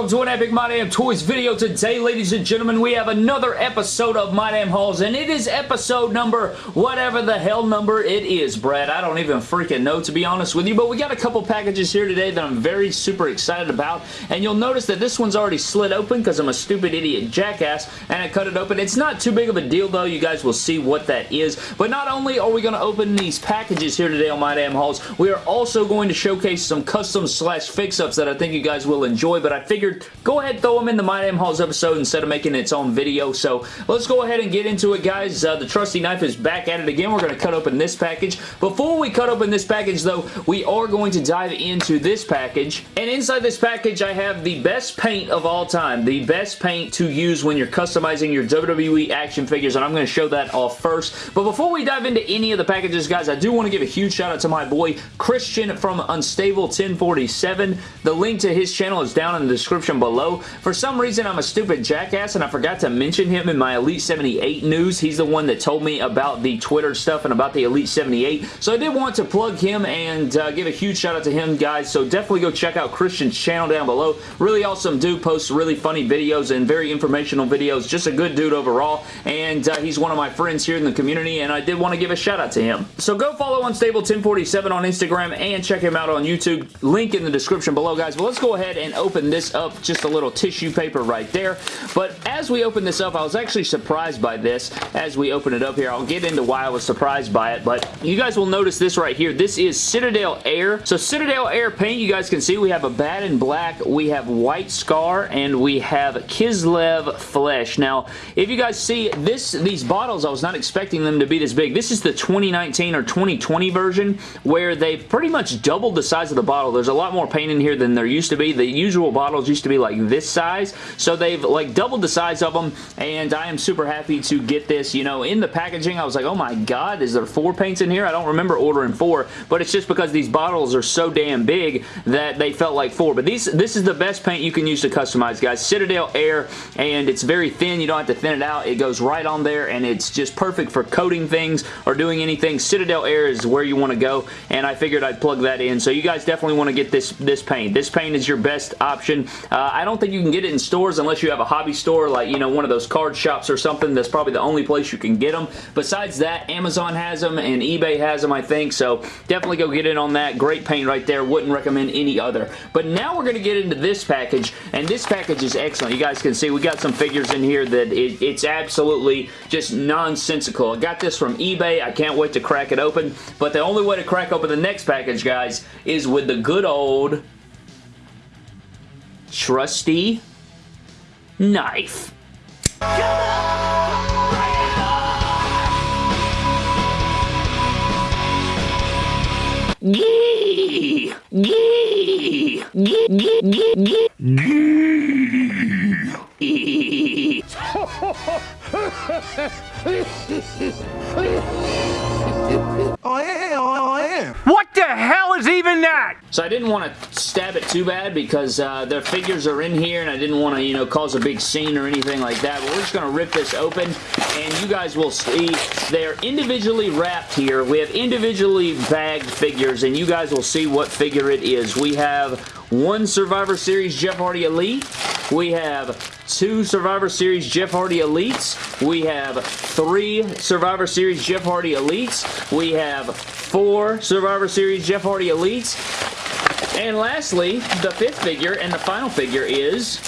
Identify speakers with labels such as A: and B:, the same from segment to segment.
A: welcome to an epic My Damn Toys video. Today, ladies and gentlemen, we have another episode of My Damn Hauls, and it is episode number whatever the hell number it is, Brad. I don't even freaking know, to be honest with you, but we got a couple packages here today that I'm very super excited about, and you'll notice that this one's already slid open because I'm a stupid idiot jackass, and I cut it open. It's not too big of a deal, though. You guys will see what that is, but not only are we going to open these packages here today on My Damn Hauls, we are also going to showcase some custom slash fix-ups that I think you guys will enjoy, but I figured go ahead throw them in the My Damn Hauls episode instead of making its own video. So let's go ahead and get into it, guys. Uh, the trusty knife is back at it again. We're going to cut open this package. Before we cut open this package, though, we are going to dive into this package. And inside this package, I have the best paint of all time. The best paint to use when you're customizing your WWE action figures, and I'm going to show that off first. But before we dive into any of the packages, guys, I do want to give a huge shout out to my boy Christian from Unstable 1047. The link to his channel is down in the description below. For some reason, I'm a stupid jackass and I forgot to mention him in my Elite 78 news. He's the one that told me about the Twitter stuff and about the Elite 78. So I did want to plug him and uh, give a huge shout out to him, guys. So definitely go check out Christian's channel down below. Really awesome dude. Posts really funny videos and very informational videos. Just a good dude overall. And uh, he's one of my friends here in the community and I did want to give a shout out to him. So go follow Unstable 1047 on Instagram and check him out on YouTube. Link in the description below, guys. But let's go ahead and open this up. Just a little tissue paper right there. But as we open this up, I was actually surprised by this as we open it up here. I'll get into why I was surprised by it, but you guys will notice this right here. This is Citadel Air. So Citadel Air paint, you guys can see we have Abaddon Black, we have White Scar, and we have Kislev Flesh. Now, if you guys see this, these bottles, I was not expecting them to be this big. This is the 2019 or 2020 version where they've pretty much doubled the size of the bottle. There's a lot more paint in here than there used to be. The usual bottles used to be like this size. So they've like doubled the size of them and I am super happy to get this. You know, in the packaging, I was like, oh my god, is there four paints in here? I don't remember ordering four, but it's just because these bottles are so damn big that they felt like four. But these, this is the best paint you can use to customize, guys. Citadel Air, and it's very thin. You don't have to thin it out. It goes right on there, and it's just perfect for coating things or doing anything. Citadel Air is where you want to go, and I figured I'd plug that in. So you guys definitely want to get this, this paint. This paint is your best option. Uh, I don't think you can get it in stores unless you have a hobby store like, you know, one of those card shops or something. That's probably the only place you can get them. Besides that, Amazon has them and eBay has them, I think. So definitely go get in on that. Great paint right there. Wouldn't recommend any other. But now we're going to get into this package, and this package is excellent. You guys can see we got some figures in here that it, it's absolutely just nonsensical. I got this from eBay. I can't wait to crack it open. But the only way to crack open the next package, guys, is with the good old trusty knife. Gee! Gee! Gee! Gee! Gee! Gee!
B: I
A: So I didn't want to stab it too bad because uh, their figures are in here and I didn't want to, you know, cause a big scene or anything like that. But we're just going to rip this open and you guys will see they're individually wrapped here. We have individually bagged figures and you guys will see what figure it is. We have one Survivor Series Jeff Hardy Elite. We have two Survivor Series Jeff Hardy Elites. We have three Survivor Series Jeff Hardy Elites. We have four Survivor Series Jeff Hardy Elites. And lastly, the fifth figure and the final figure is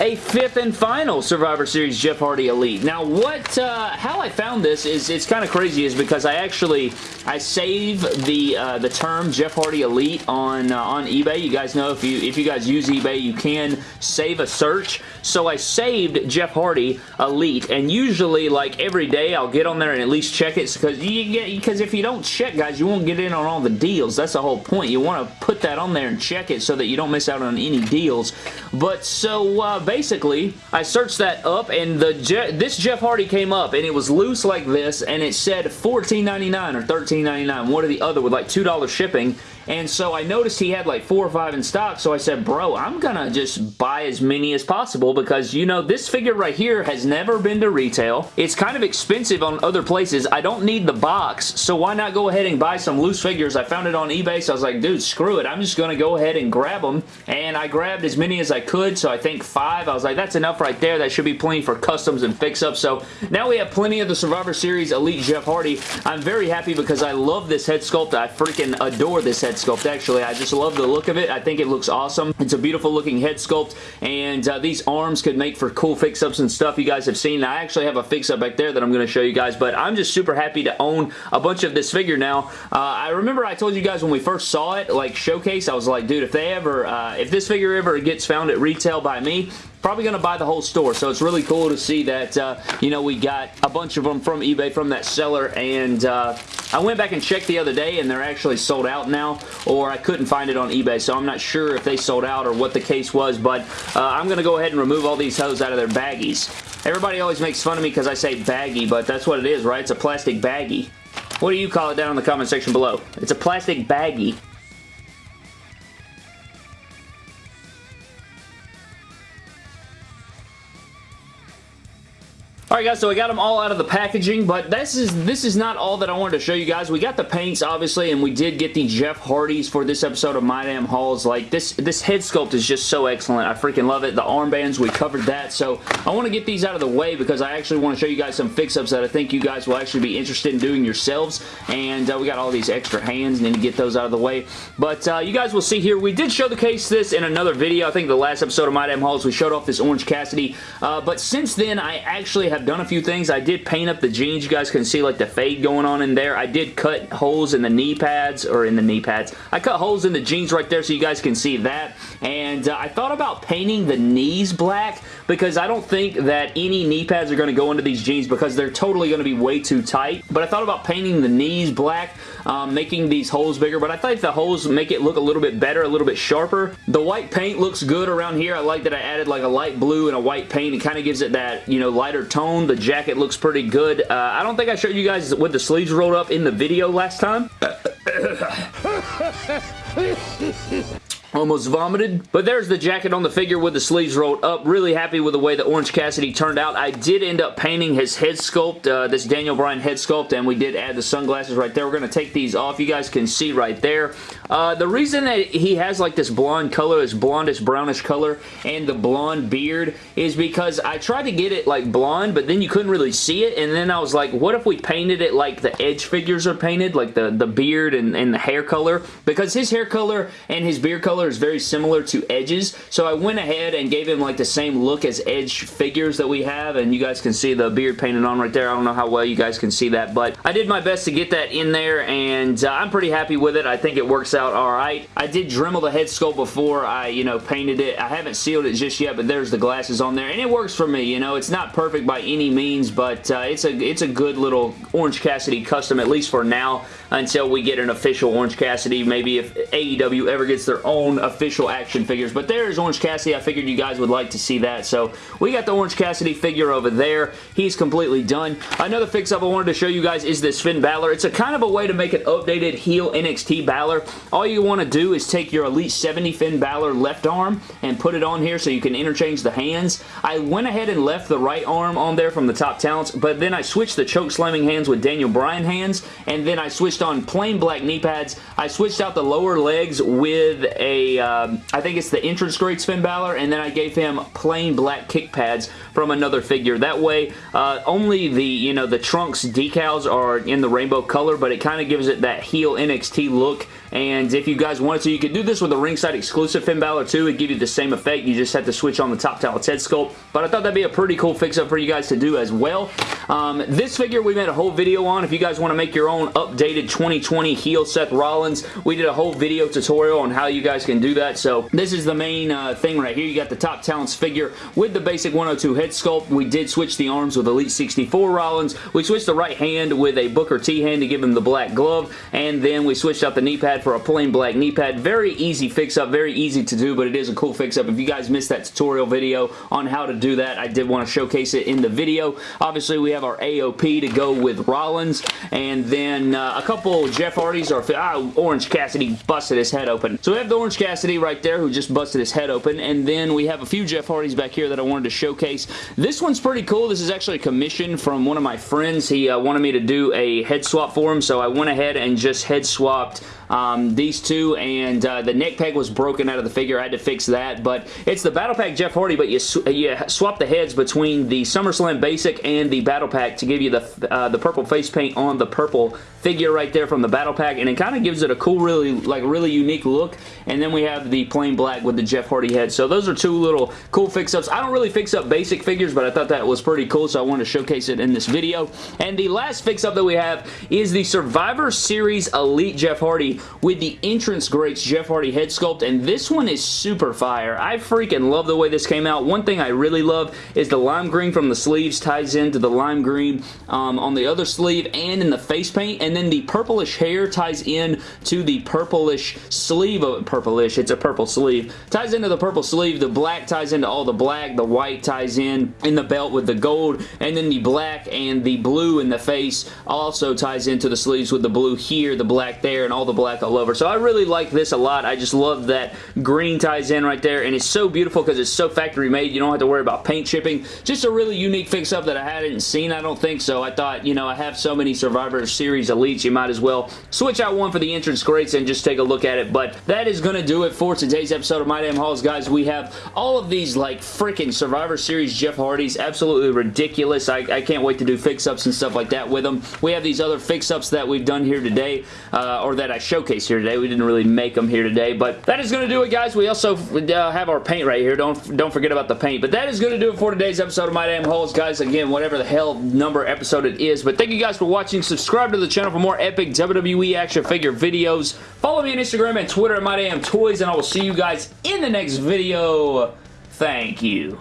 A: a fifth and final Survivor Series Jeff Hardy Elite. Now, what, uh, how I found this is, it's kind of crazy is because I actually, I save the, uh, the term Jeff Hardy Elite on, uh, on eBay. You guys know if you, if you guys use eBay, you can save a search. So I saved Jeff Hardy Elite, and usually, like, every day I'll get on there and at least check it because you get, because if you don't check, guys, you won't get in on all the deals. That's the whole point. You want to put that on there and check it so that you don't miss out on any deals. But so, uh, Uh, basically, I searched that up, and the Je this Jeff Hardy came up, and it was loose like this, and it said $14.99 or $13 $14.99, one or the other with like $2 shipping. And so I noticed he had like four or five in stock, so I said, bro, I'm gonna just buy as many as possible because, you know, this figure right here has never been to retail. It's kind of expensive on other places. I don't need the box, so why not go ahead and buy some loose figures? I found it on eBay, so I was like, dude, screw it. I'm just gonna go ahead and grab them. And I grabbed as many as I could, so I think five. I was like, that's enough right there. That should be plenty for customs and fix-ups. So now we have plenty of the Survivor Series Elite Jeff Hardy. I'm very happy because I love this head sculpt. I freaking adore this head sculpt, actually. I just love the look of it. I think it looks awesome. It's a beautiful looking head sculpt, and uh, these arms could make for cool fix-ups and stuff you guys have seen. I actually have a fix-up back there that I'm going to show you guys, but I'm just super happy to own a bunch of this figure now. Uh, I remember I told you guys when we first saw it, like showcase, I was like, dude, if they ever, uh, if this figure ever gets found at retail by me, probably going to buy the whole store. So it's really cool to see that, uh, you know, we got a bunch of them from eBay from that seller. And uh, I went back and checked the other day and they're actually sold out now. Or I couldn't find it on eBay. So I'm not sure if they sold out or what the case was. But uh, I'm going to go ahead and remove all these hoes out of their baggies. Everybody always makes fun of me because I say baggy, but that's what it is, right? It's a plastic baggie. What do you call it down in the comment section below? It's a plastic baggie. Alright guys, so we got them all out of the packaging, but this is this is not all that I wanted to show you guys. We got the paints, obviously, and we did get the Jeff Hardys for this episode of My Damn Hauls. Like, this, this head sculpt is just so excellent. I freaking love it. The armbands, we covered that, so I want to get these out of the way because I actually want to show you guys some fix-ups that I think you guys will actually be interested in doing yourselves, and uh, we got all these extra hands, and need to get those out of the way. But uh, you guys will see here, we did show the case this in another video. I think the last episode of My Damn Hauls, we showed off this Orange Cassidy, uh, but since then, I actually have done a few things. I did paint up the jeans. You guys can see like the fade going on in there. I did cut holes in the knee pads, or in the knee pads. I cut holes in the jeans right there so you guys can see that. And uh, I thought about painting the knees black because I don't think that any knee pads are going to go into these jeans because they're totally going to be way too tight. But I thought about painting the knees black, um, making these holes bigger. But I think the holes make it look a little bit better, a little bit sharper. The white paint looks good around here. I like that I added like a light blue and a white paint. It kind of gives it that, you know, lighter tone The jacket looks pretty good. Uh, I don't think I showed you guys with the sleeves rolled up in the video last time. Almost vomited. But there's the jacket on the figure with the sleeves rolled up. Really happy with the way the Orange Cassidy turned out. I did end up painting his head sculpt, uh, this Daniel Bryan head sculpt, and we did add the sunglasses right there. We're going to take these off. You guys can see right there. Uh, the reason that he has like this blonde color, this blondish brownish color, and the blonde beard is because I tried to get it like blonde, but then you couldn't really see it, and then I was like, what if we painted it like the Edge figures are painted, like the, the beard and, and the hair color? Because his hair color and his beard color color is very similar to Edge's, so I went ahead and gave him like the same look as Edge figures that we have, and you guys can see the beard painted on right there. I don't know how well you guys can see that, but I did my best to get that in there, and uh, I'm pretty happy with it. I think it works out alright. I did Dremel the head sculpt before I, you know, painted it. I haven't sealed it just yet, but there's the glasses on there, and it works for me, you know. It's not perfect by any means, but uh, it's a it's a good little Orange Cassidy custom, at least for now, until we get an official Orange Cassidy. Maybe if AEW ever gets their own official action figures. But there's Orange Cassidy. I figured you guys would like to see that. So we got the Orange Cassidy figure over there. He's completely done. Another fix-up I wanted to show you guys is this Finn Balor. It's a kind of a way to make an updated heel NXT Balor. All you want to do is take your Elite 70 Finn Balor left arm and put it on here so you can interchange the hands. I went ahead and left the right arm on there from the top talents, but then I switched the choke slamming hands with Daniel Bryan hands, and then I switched on plain black knee pads. I switched out the lower legs with a um, I think it's the entrance greats Finn Balor, and then I gave him plain black kick pads from another figure. That way, uh, only the, you know, the trunks decals are in the rainbow color, but it kind of gives it that heel NXT look and if you guys wanted to, you could do this with a ringside exclusive Finn Balor too. It'd give you the same effect. You just have to switch on the top talent's head sculpt. But I thought that'd be a pretty cool fix-up for you guys to do as well. Um, this figure we made a whole video on. If you guys want to make your own updated 2020 heel Seth Rollins, we did a whole video tutorial on how you guys can do that. So this is the main uh, thing right here. You got the top talents figure with the basic 102 head sculpt. We did switch the arms with Elite 64 Rollins. We switched the right hand with a Booker T hand to give him the black glove. And then we switched out the knee pad pad for a plain black knee pad. Very easy fix-up, very easy to do, but it is a cool fix-up. If you guys missed that tutorial video on how to do that, I did want to showcase it in the video. Obviously, we have our AOP to go with Rollins, and then uh, a couple Jeff Hardys, or ah, Orange Cassidy busted his head open. So we have the Orange Cassidy right there who just busted his head open, and then we have a few Jeff Hardys back here that I wanted to showcase. This one's pretty cool. This is actually a commission from one of my friends. He uh, wanted me to do a head swap for him, so I went ahead and just head swapped um, these two, and uh, the neck peg was broken out of the figure. I had to fix that, but it's the Battle Pack Jeff Hardy, but you, sw you swap the heads between the SummerSlam Basic and the Battle Pack to give you the, uh, the purple face paint on the purple figure right there from the Battle Pack, and it kind of gives it a cool, really, like, really unique look, and then we have the plain black with the Jeff Hardy head. So those are two little cool fix-ups. I don't really fix up basic figures, but I thought that was pretty cool, so I wanted to showcase it in this video. And the last fix-up that we have is the Survivor Series Elite Jeff Hardy with the Entrance Greats Jeff Hardy head sculpt, and this one is super fire. I freaking love the way this came out. One thing I really love is the lime green from the sleeves ties into the lime green um, on the other sleeve and in the face paint, and then the purplish hair ties in to the purplish sleeve of purplish, it's a purple sleeve, ties into the purple sleeve, the black ties into all the black, the white ties in in the belt with the gold, and then the black and the blue in the face also ties into the sleeves with the blue here, the black there, and all the black all over. So I really like this a lot. I just love that green ties in right there, and it's so beautiful because it's so factory made. You don't have to worry about paint chipping. Just a really unique fix-up that I hadn't seen, I don't think so. I thought, you know, I have so many Survivor Series Elites, you might as well switch out one for the entrance greats and just take a look at it. But that is going to do it for today's episode of My Damn Hauls, guys. We have all of these, like, freaking Survivor Series Jeff Hardys. Absolutely ridiculous. I, I can't wait to do fix-ups and stuff like that with them. We have these other fix-ups that we've done here today, uh, or that I showcased here today. We didn't really make them here today, but that is going to do it, guys. We also uh, have our paint right here. Don't, don't forget about the paint. But that is going to do it for today's episode of My Damn Hauls, guys. Again, whatever the hell number episode it is. But thank you guys for watching. Subscribe to the channel for more epic WWE action figure videos. Follow me on Instagram and Twitter at My Damn Toys, and I will see you guys in the next video. Thank you.